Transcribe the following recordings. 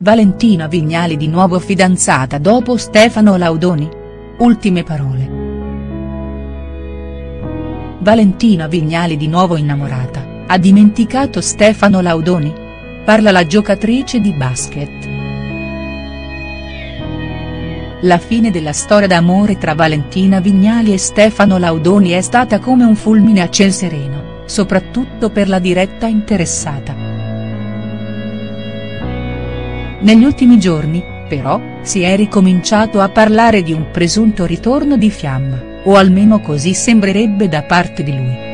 Valentina Vignali di nuovo fidanzata dopo Stefano Laudoni? Ultime parole. Valentina Vignali di nuovo innamorata, ha dimenticato Stefano Laudoni? Parla la giocatrice di basket. La fine della storia d'amore tra Valentina Vignali e Stefano Laudoni è stata come un fulmine a ciel sereno, soprattutto per la diretta interessata. Negli ultimi giorni, però, si è ricominciato a parlare di un presunto ritorno di Fiamma, o almeno così sembrerebbe da parte di lui.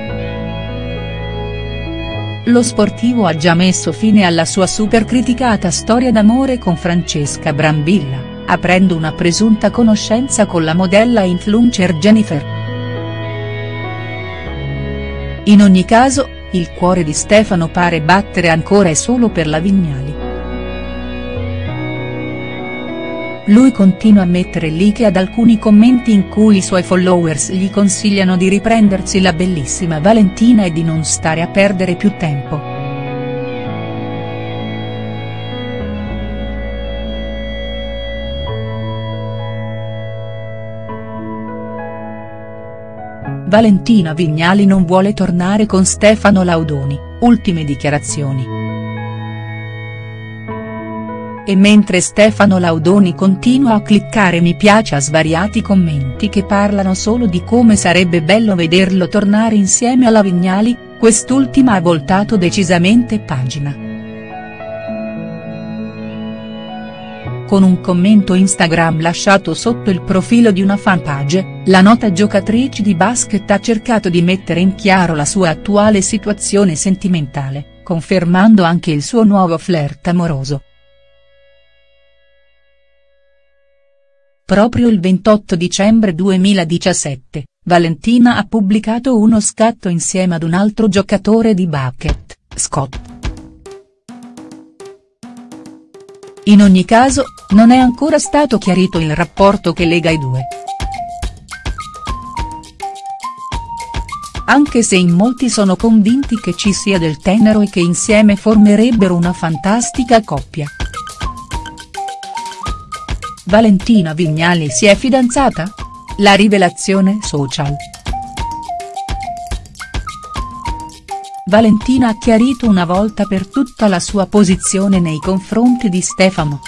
Lo sportivo ha già messo fine alla sua super criticata storia d'amore con Francesca Brambilla, aprendo una presunta conoscenza con la modella influencer Jennifer. In ogni caso, il cuore di Stefano pare battere ancora e solo per la Vignali. Lui continua a mettere like ad alcuni commenti in cui i suoi followers gli consigliano di riprendersi la bellissima Valentina e di non stare a perdere più tempo. Valentina Vignali non vuole tornare con Stefano Laudoni, ultime dichiarazioni. E mentre Stefano Laudoni continua a cliccare mi piace a svariati commenti che parlano solo di come sarebbe bello vederlo tornare insieme alla Vignali, quest'ultima ha voltato decisamente pagina. Con un commento Instagram lasciato sotto il profilo di una fanpage, la nota giocatrice di basket ha cercato di mettere in chiaro la sua attuale situazione sentimentale, confermando anche il suo nuovo flirt amoroso. Proprio il 28 dicembre 2017, Valentina ha pubblicato uno scatto insieme ad un altro giocatore di basket, Scott. In ogni caso, non è ancora stato chiarito il rapporto che lega i due. Anche se in molti sono convinti che ci sia del tenero e che insieme formerebbero una fantastica coppia. Valentina Vignali si è fidanzata? La rivelazione social. Valentina ha chiarito una volta per tutta la sua posizione nei confronti di Stefano.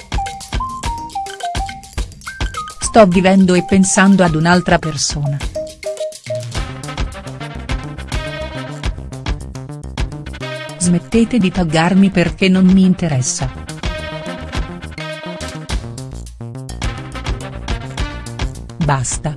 Sto vivendo e pensando ad un'altra persona. Smettete di taggarmi perché non mi interessa. Basta.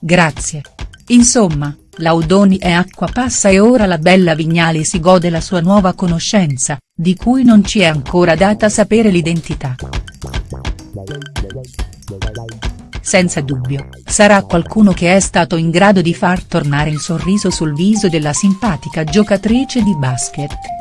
Grazie. Insomma, Laudoni è acqua passa e ora la bella Vignali si gode la sua nuova conoscenza, di cui non ci è ancora data sapere l'identità. Senza dubbio, sarà qualcuno che è stato in grado di far tornare il sorriso sul viso della simpatica giocatrice di basket.